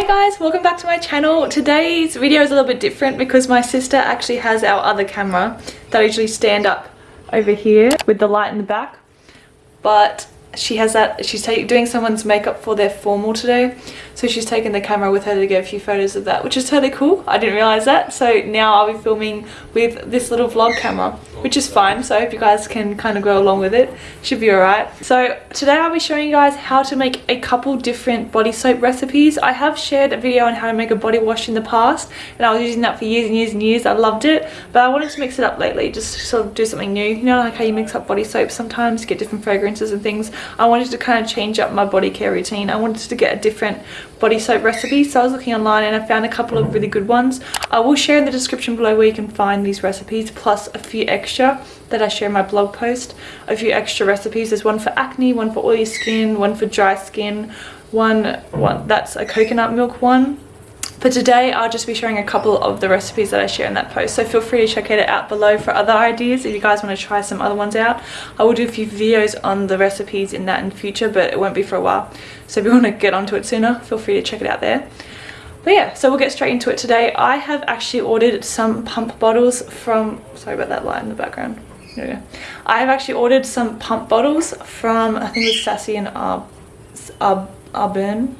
Hey guys, welcome back to my channel. Today's video is a little bit different because my sister actually has our other camera that I usually stand up over here with the light in the back. But she has that she's doing someone's makeup for their formal today. So she's taken the camera with her to get a few photos of that which is totally cool. I didn't realize that. So now i'll be filming with this little vlog camera which is fine. So i hope you guys can kind of go along with it. Should be all right so today i'll be showing you guys how to make a couple different body soap recipes. I have shared a video on how to make a body wash in the past and i was using that for years and years and years. I loved it. But i wanted to mix it up lately just sort of do something new. You know like how you mix up body soap sometimes get different fragrances and things I wanted to kind of change up my body care routine. I wanted to get a different body soap recipe. So I was looking online and I found a couple of really good ones. I will share in the description below where you can find these recipes plus a few extra that I share in my blog post. A few extra recipes. There's one for acne, one for oily skin, one for dry skin, one, one that's a coconut milk one for today, I'll just be sharing a couple of the recipes that I share in that post. So feel free to check it out below for other ideas if you guys want to try some other ones out. I will do a few videos on the recipes in that in future, but it won't be for a while. So if you want to get onto it sooner, feel free to check it out there. But yeah, so we'll get straight into it today. I have actually ordered some pump bottles from, sorry about that light in the background. Yeah. I have actually ordered some pump bottles from, I think it's Sassy and Ar Ar Arbonne.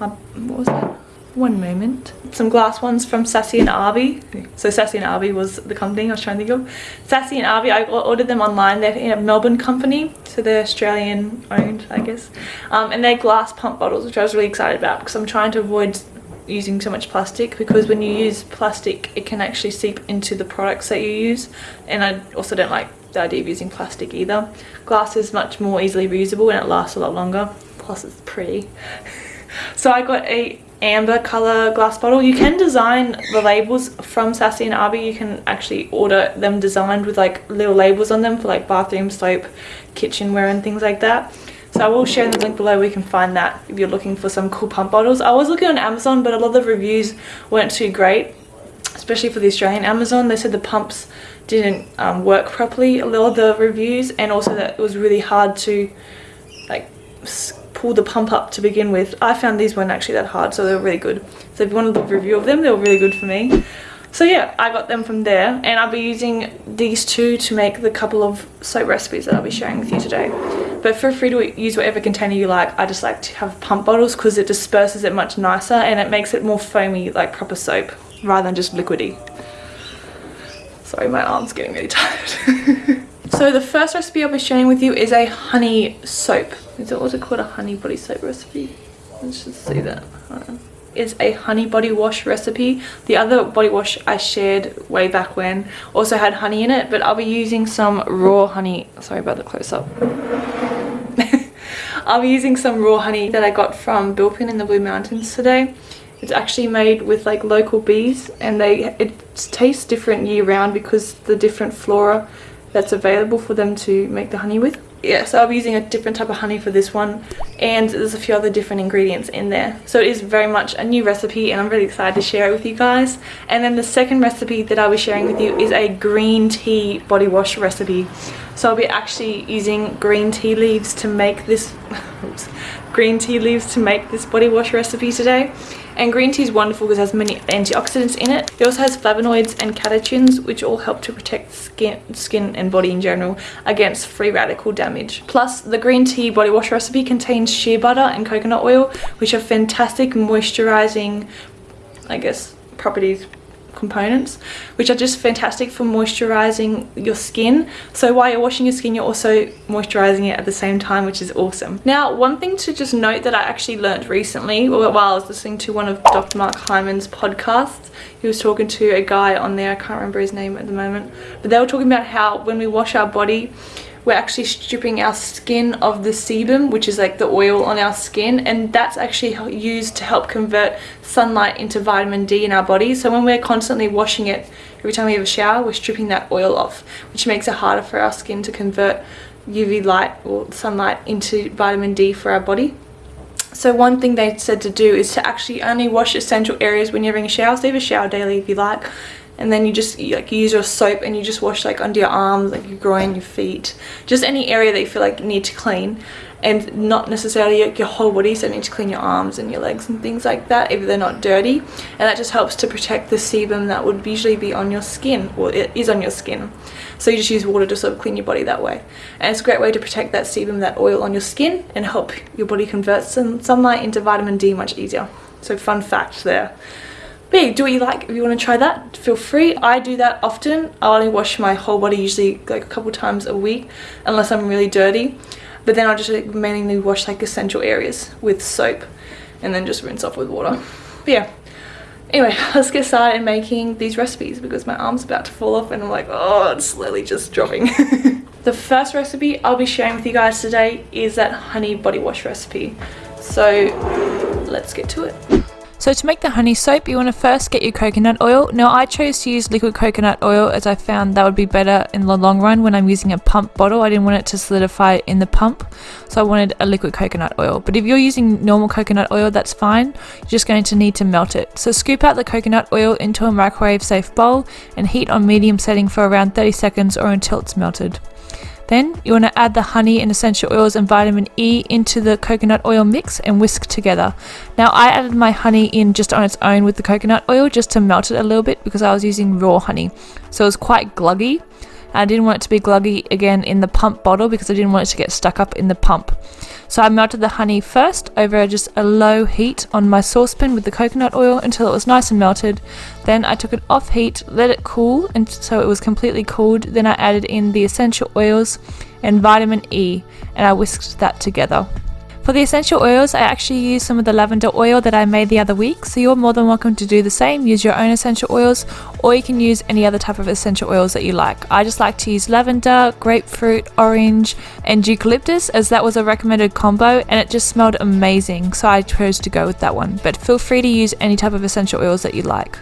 Ar what was that? One moment. Some glass ones from sassy and arby. So sassy and arby was the company i was trying to think of. Sassy and arby i ordered them online. They're in a melbourne company so they're australian owned i guess. Um, and they're glass pump bottles which i was really excited about because i'm trying to avoid using so much plastic because when you use plastic it can actually seep into the products that you use. And i also don't like the idea of using plastic either. Glass is much more easily reusable and it lasts a lot longer. Plus it's pretty. So i got a amber color glass bottle. You can design the labels from sassy and arby. You can actually order them designed with like little labels on them for like bathroom soap kitchenware and things like that. So i will share the link below where you can find that if you're looking for some cool pump bottles. I was looking on amazon but a lot of the reviews weren't too great especially for the australian amazon. They said the pumps didn't um, work properly a lot of the reviews and also that it was really hard to like pull the pump up to begin with. I found these weren't actually that hard, so they were really good. So if you want a review of them, they were really good for me. So yeah, I got them from there and I'll be using these two to make the couple of soap recipes that I'll be sharing with you today. But feel free to use whatever container you like. I just like to have pump bottles because it disperses it much nicer and it makes it more foamy like proper soap rather than just liquidy. Sorry, my arm's getting really tired. So the first recipe I'll be sharing with you is a honey soap. Is it also called a honey body soap recipe? Let's just see that. Is a honey body wash recipe. The other body wash I shared way back when also had honey in it, but I'll be using some raw honey. Sorry about the close up. I'll be using some raw honey that I got from Bilpin in the Blue Mountains today. It's actually made with like local bees and they it tastes different year round because the different flora that's available for them to make the honey with. Yeah so i'll be using a different type of honey for this one and there's a few other different ingredients in there. So it is very much a new recipe and i'm really excited to share it with you guys. And then the second recipe that i'll be sharing with you is a green tea body wash recipe. So i'll be actually using green tea leaves to make this oops, green tea leaves to make this body wash recipe today and green tea is wonderful because it has many antioxidants in it. It also has flavonoids and catechins which all help to protect skin, skin and body in general against free radical damage. Plus the green tea body wash recipe contains shea butter and coconut oil which are fantastic moisturizing I guess properties components which are just fantastic for moisturizing your skin. So while you're washing your skin you're also moisturizing it at the same time which is awesome. Now one thing to just note that i actually learned recently while i was listening to one of dr mark hyman's podcasts he was talking to a guy on there i can't remember his name at the moment but they were talking about how when we wash our body we're actually stripping our skin of the sebum which is like the oil on our skin and that's actually used to help convert sunlight into vitamin D in our body. So when we're constantly washing it every time we have a shower we're stripping that oil off which makes it harder for our skin to convert UV light or sunlight into vitamin D for our body. So one thing they said to do is to actually only wash essential areas when you're having a shower. So have a shower daily if you like and then you just you, like you use your soap and you just wash like under your arms like your groin your feet. Just any area that you feel like you need to clean. And not necessarily your whole body so you need to clean your arms and your legs and things like that if they're not dirty. And that just helps to protect the sebum that would usually be on your skin or it is on your skin. So you just use water to sort of clean your body that way. And it's a great way to protect that sebum that oil on your skin and help your body convert some sunlight into vitamin D much easier. So fun fact there but do what you like if you want to try that feel free i do that often i only wash my whole body usually like a couple times a week unless i'm really dirty but then I'll just like, mainly wash like essential areas with soap and then just rinse off with water. But yeah, anyway, let's get started making these recipes because my arm's about to fall off and I'm like, oh, it's slowly just dropping. the first recipe I'll be sharing with you guys today is that honey body wash recipe. So let's get to it. So to make the honey soap, you want to first get your coconut oil. Now I chose to use liquid coconut oil as I found that would be better in the long run when I'm using a pump bottle. I didn't want it to solidify in the pump, so I wanted a liquid coconut oil. But if you're using normal coconut oil, that's fine. You're just going to need to melt it. So scoop out the coconut oil into a microwave safe bowl and heat on medium setting for around 30 seconds or until it's melted. Then you want to add the honey and essential oils and vitamin E into the coconut oil mix and whisk together. Now I added my honey in just on its own with the coconut oil just to melt it a little bit because I was using raw honey. So it was quite gluggy. I didn't want it to be gluggy again in the pump bottle because I didn't want it to get stuck up in the pump. So I melted the honey first over just a low heat on my saucepan with the coconut oil until it was nice and melted. Then I took it off heat, let it cool until it was completely cooled. Then I added in the essential oils and vitamin E and I whisked that together. For the essential oils, I actually used some of the lavender oil that I made the other week, so you're more than welcome to do the same, use your own essential oils, or you can use any other type of essential oils that you like. I just like to use lavender, grapefruit, orange, and eucalyptus as that was a recommended combo and it just smelled amazing, so I chose to go with that one. But feel free to use any type of essential oils that you like.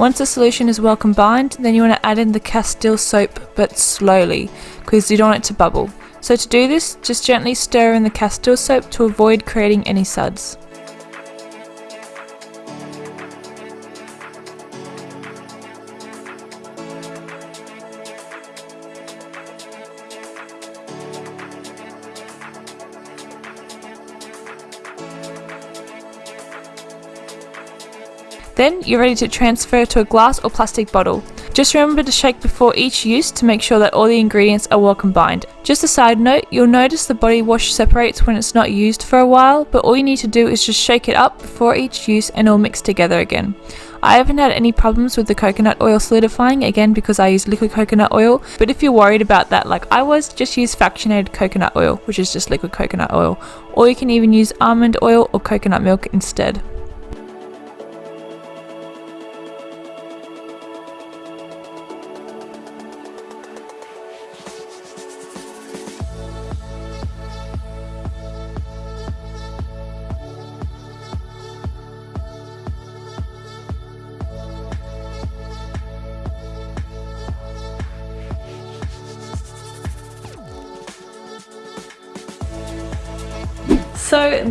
Once the solution is well combined, then you want to add in the Castile soap, but slowly, because you don't want it to bubble. So to do this, just gently stir in the Castile soap to avoid creating any suds. Then you're ready to transfer to a glass or plastic bottle. Just remember to shake before each use to make sure that all the ingredients are well combined. Just a side note, you'll notice the body wash separates when it's not used for a while, but all you need to do is just shake it up before each use and it'll mix together again. I haven't had any problems with the coconut oil solidifying, again because I use liquid coconut oil, but if you're worried about that like I was, just use fractionated coconut oil, which is just liquid coconut oil, or you can even use almond oil or coconut milk instead.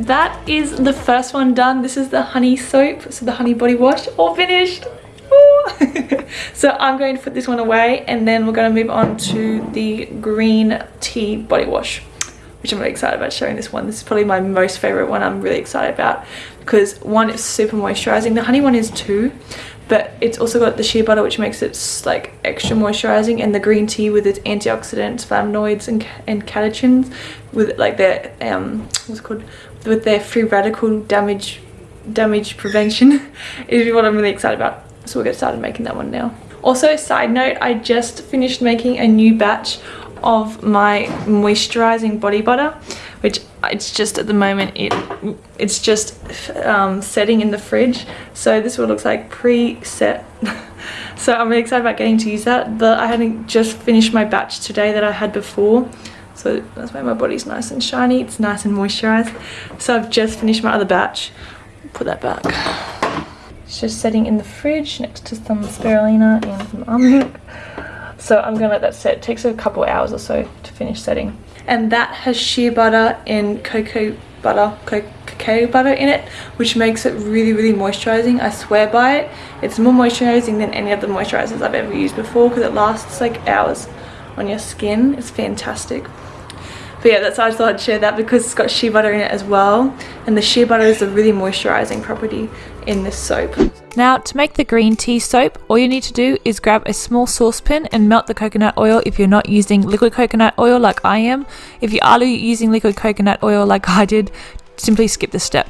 That is the first one done. This is the honey soap, so the honey body wash, all finished. so I'm going to put this one away and then we're going to move on to the green tea body wash which I'm really excited about showing this one. This is probably my most favorite one I'm really excited about because one, it's super moisturizing. The honey one is too, but it's also got the shea butter which makes it like extra moisturizing and the green tea with its antioxidants flavonoids and, and catechins with like their um what's called with their free radical damage damage prevention is what i'm really excited about so we'll get started making that one now also side note i just finished making a new batch of my moisturizing body butter which it's just at the moment it it's just um, setting in the fridge so this is what it looks like pre-set So I'm really excited about getting to use that. The, I hadn't just finished my batch today that I had before. So that's why my body's nice and shiny. It's nice and moisturized. So I've just finished my other batch. Put that back. It's just sitting in the fridge next to some spirulina and some almond. So I'm gonna let that set. It takes a couple hours or so to finish setting. And that has shea butter and cocoa butter, cacao butter in it, which makes it really, really moisturizing. I swear by it. It's more moisturizing than any of the moisturizers I've ever used before because it lasts like hours on your skin. It's fantastic. But yeah, that's why I thought I'd share that because it's got shea butter in it as well. And the shea butter is a really moisturizing property in this soap. Now to make the green tea soap, all you need to do is grab a small saucepan and melt the coconut oil if you're not using liquid coconut oil like I am. If you are using liquid coconut oil like I did, simply skip this step.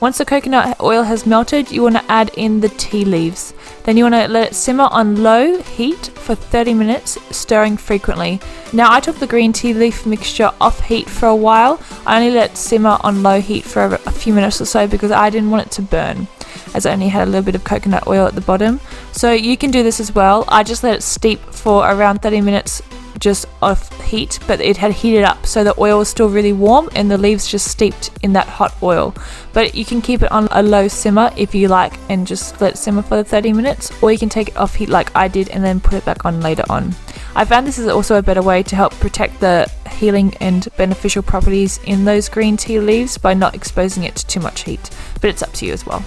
Once the coconut oil has melted, you want to add in the tea leaves. Then you want to let it simmer on low heat for 30 minutes, stirring frequently. Now I took the green tea leaf mixture off heat for a while. I only let it simmer on low heat for a few minutes or so because I didn't want it to burn as it only had a little bit of coconut oil at the bottom. So you can do this as well. I just let it steep for around 30 minutes just off heat, but it had heated up so the oil was still really warm and the leaves just steeped in that hot oil. But you can keep it on a low simmer if you like and just let it simmer for the 30 minutes, or you can take it off heat like I did and then put it back on later on. I found this is also a better way to help protect the healing and beneficial properties in those green tea leaves by not exposing it to too much heat, but it's up to you as well.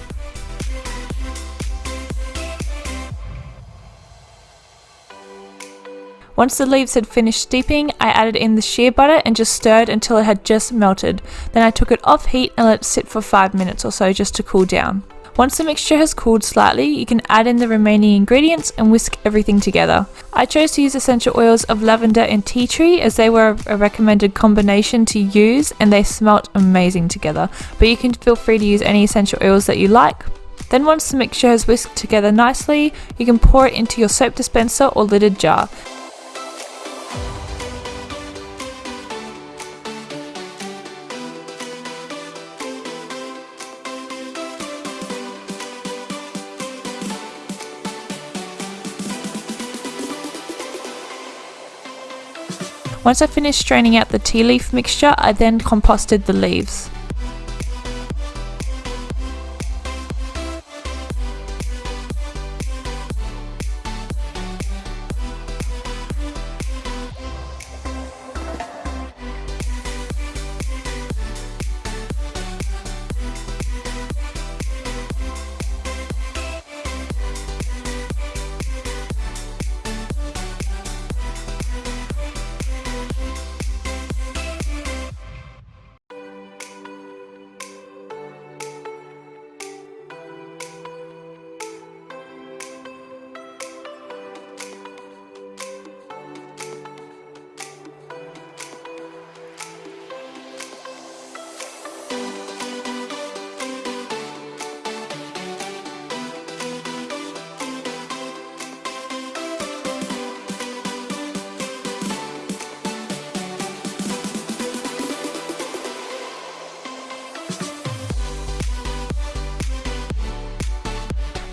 Once the leaves had finished steeping, I added in the shea butter and just stirred until it had just melted. Then I took it off heat and let it sit for 5 minutes or so just to cool down. Once the mixture has cooled slightly, you can add in the remaining ingredients and whisk everything together. I chose to use essential oils of lavender and tea tree as they were a recommended combination to use and they smelt amazing together, but you can feel free to use any essential oils that you like. Then once the mixture has whisked together nicely, you can pour it into your soap dispenser or lidded jar. Once I finished straining out the tea leaf mixture, I then composted the leaves.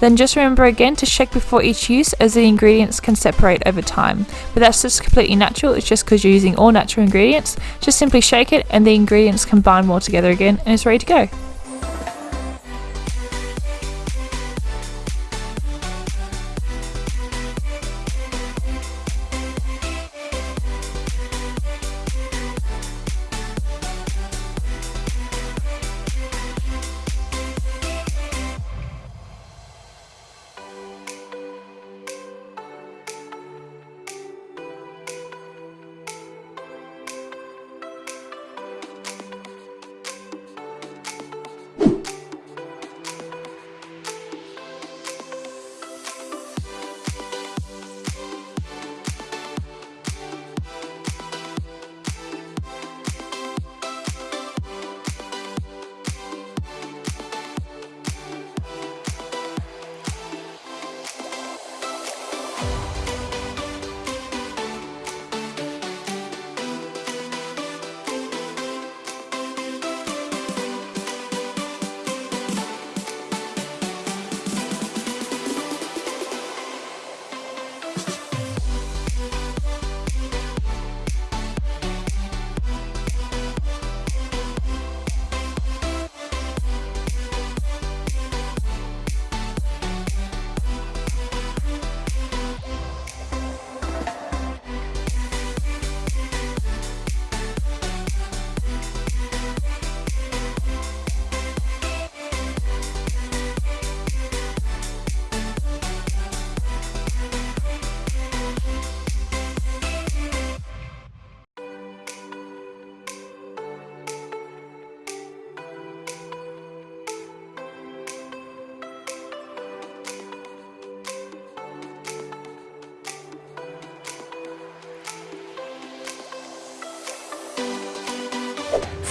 Then just remember again to shake before each use as the ingredients can separate over time. But that's just completely natural, it's just because you're using all natural ingredients. Just simply shake it and the ingredients combine more together again and it's ready to go.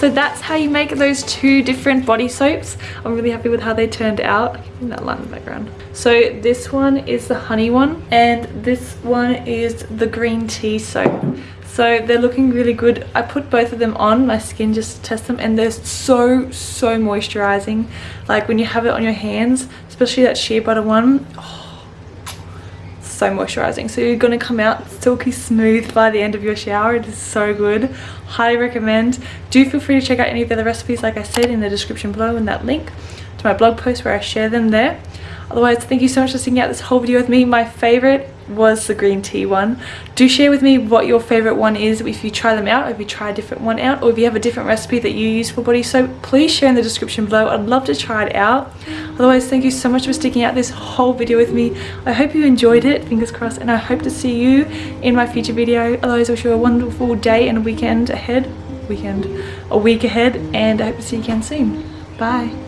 So that's how you make those two different body soaps. I'm really happy with how they turned out. That light in the background. So this one is the honey one and this one is the green tea soap. So they're looking really good. I put both of them on my skin just to test them and they're so, so moisturizing. Like when you have it on your hands, especially that shea butter one, oh, so moisturizing so you're going to come out silky smooth by the end of your shower. It is so good. Highly recommend. Do feel free to check out any of the other recipes like i said in the description below in that link to my blog post where i share them there. Otherwise thank you so much for sticking out this whole video with me. My favorite was the green tea one. Do share with me what your favorite one is. If you try them out if you try a different one out or if you have a different recipe that you use for body soap please share in the description below. I'd love to try it out. Otherwise thank you so much for sticking out this whole video with me. I hope you enjoyed it fingers crossed and i hope to see you in my future video. Otherwise i wish you a wonderful day and weekend ahead weekend a week ahead and i hope to see you again soon. Bye